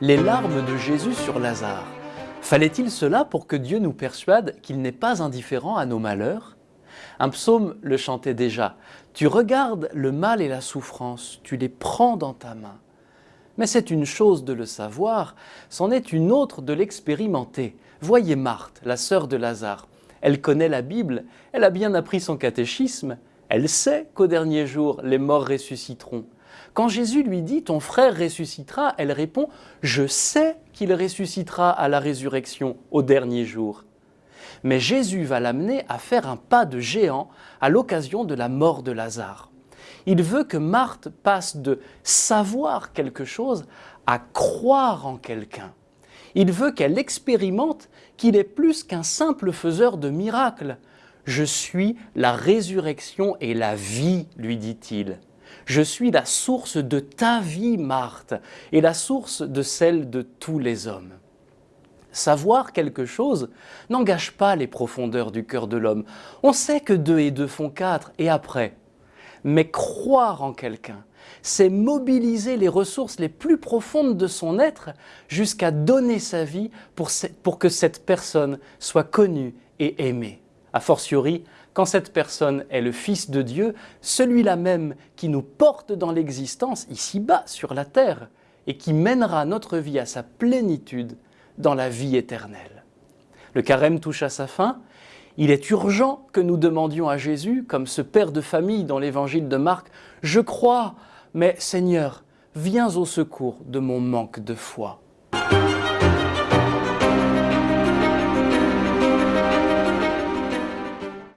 les larmes de Jésus sur Lazare. Fallait-il cela pour que Dieu nous persuade qu'il n'est pas indifférent à nos malheurs? Un psaume le chantait déjà. Tu regardes le mal et la souffrance, tu les prends dans ta main. Mais c'est une chose de le savoir, c'en est une autre de l'expérimenter. Voyez Marthe, la sœur de Lazare. Elle connaît la Bible, elle a bien appris son catéchisme, elle sait qu'au dernier jour, les morts ressusciteront. Quand Jésus lui dit « ton frère ressuscitera », elle répond « je sais qu'il ressuscitera à la résurrection au dernier jour ». Mais Jésus va l'amener à faire un pas de géant à l'occasion de la mort de Lazare. Il veut que Marthe passe de savoir quelque chose à croire en quelqu'un. Il veut qu'elle expérimente qu'il est plus qu'un simple faiseur de miracles. Je suis la résurrection et la vie, lui dit-il. Je suis la source de ta vie, Marthe, et la source de celle de tous les hommes. Savoir quelque chose n'engage pas les profondeurs du cœur de l'homme. On sait que deux et deux font quatre, et après. Mais croire en quelqu'un, c'est mobiliser les ressources les plus profondes de son être jusqu'à donner sa vie pour, que cette personne soit connue et aimée. A fortiori, quand cette personne est le Fils de Dieu, celui-là même qui nous porte dans l'existence, ici-bas, sur la terre, et qui mènera notre vie à sa plénitude dans la vie éternelle. Le carême touche à sa fin. Il est urgent que nous demandions à Jésus, comme ce père de famille dans l'évangile de Marc, « Je crois, mais Seigneur, viens au secours de mon manque de foi ».